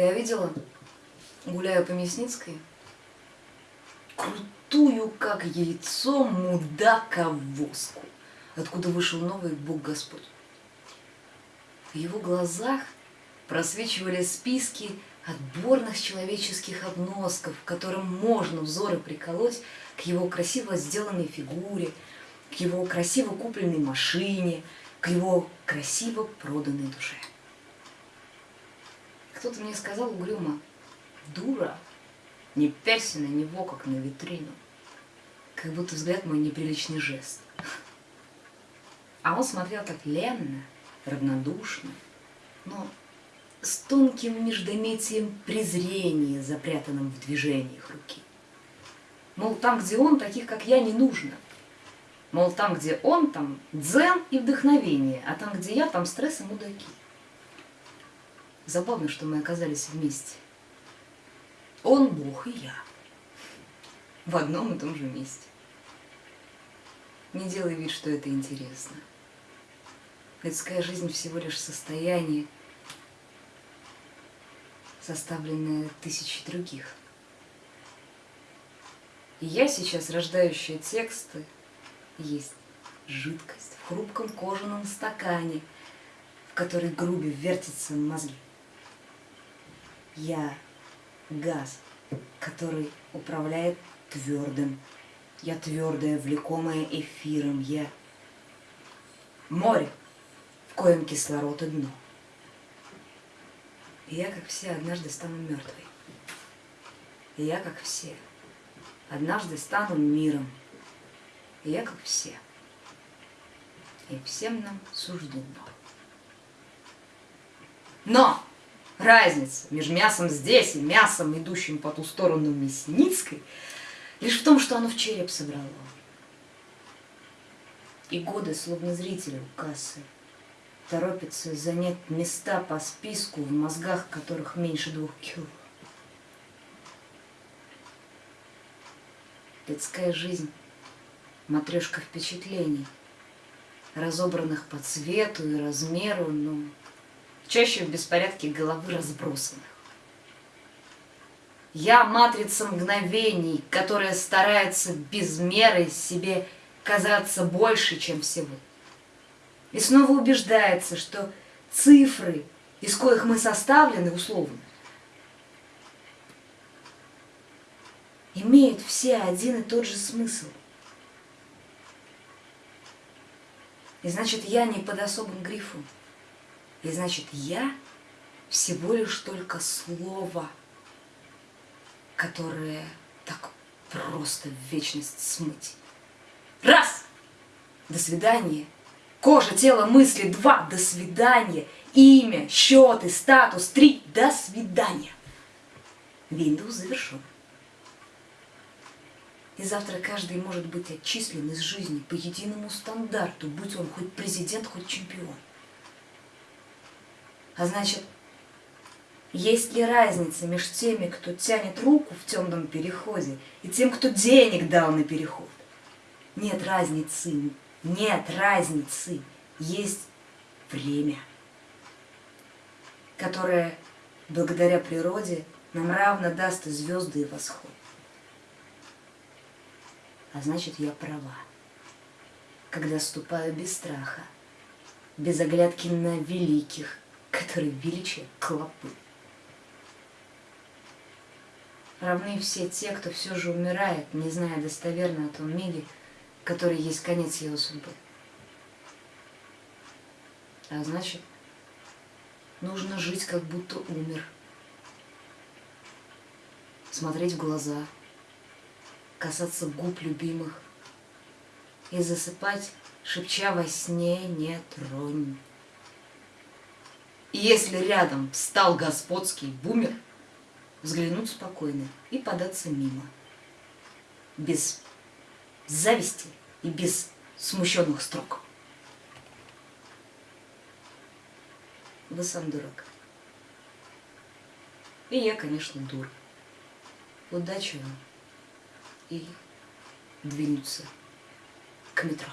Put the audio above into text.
Я видела, гуляя по Мясницкой, крутую, как яйцо, мудака-воску, откуда вышел новый Бог Господь. В его глазах просвечивали списки отборных человеческих обносков, которым можно взоры приколоть к его красиво сделанной фигуре, к его красиво купленной машине, к его красиво проданной душе. Кто-то мне сказал угрюмо, дура, не пялься на него, как на витрину. Как будто взгляд мой неприличный жест. А он смотрел так ленно, равнодушно, но с тонким междометием презрения, запрятанным в движениях руки. Мол, там, где он, таких, как я, не нужно. Мол, там, где он, там дзен и вдохновение, а там, где я, там стресс и мудаки. Забавно, что мы оказались вместе. Он Бог и я. В одном и том же месте. Не делай вид, что это интересно. Людская жизнь всего лишь состояние, составленное тысячи других. И я сейчас, рождающая тексты, есть жидкость в хрупком кожаном стакане, в который грубе вертятся мозги. Я газ, который управляет твердым. Я твердая, влекомая эфиром. Я море, в коем кислород и дно. И я, как все, однажды стану мертвой. И я, как все, однажды стану миром. И я, как все. И всем нам суждено. Но разница между мясом здесь и мясом, идущим по ту сторону Мясницкой, лишь в том, что оно в череп собрало. И годы, словно зрители у кассы, торопятся занять места по списку, в мозгах которых меньше двух кило. Детская жизнь, матрешка впечатлений, разобранных по цвету и размеру, но чаще в беспорядке головы разбросанных. Я матрица мгновений, которая старается без меры себе казаться больше, чем всего. И снова убеждается, что цифры, из коих мы составлены условно, имеют все один и тот же смысл. И значит, я не под особым грифом. И значит, я всего лишь только слово, которое так просто в вечность смыть. Раз! До свидания. Кожа, тело, мысли. Два. До свидания. Имя, счеты, статус. Три. До свидания. Windows завершен. И завтра каждый может быть отчислен из жизни по единому стандарту, будь он хоть президент, хоть чемпион. А значит, есть ли разница между теми, кто тянет руку в темном переходе, и тем, кто денег дал на переход? Нет разницы, нет разницы. Есть время, которое благодаря природе нам равно даст и звезды, и восход. А значит, я права, когда ступаю без страха, без оглядки на великих, которые величие клопы. Равны все те, кто все же умирает, не зная достоверно о том мире, который есть конец его судьбы. А значит, нужно жить, как будто умер. Смотреть в глаза, касаться губ любимых и засыпать, шепча во сне «не тронь». И если рядом встал господский бумер, взглянуть спокойно и податься мимо. Без зависти и без смущенных строк. Вы сам дурак. И я, конечно, дур. Удачи вам и двинуться к метро.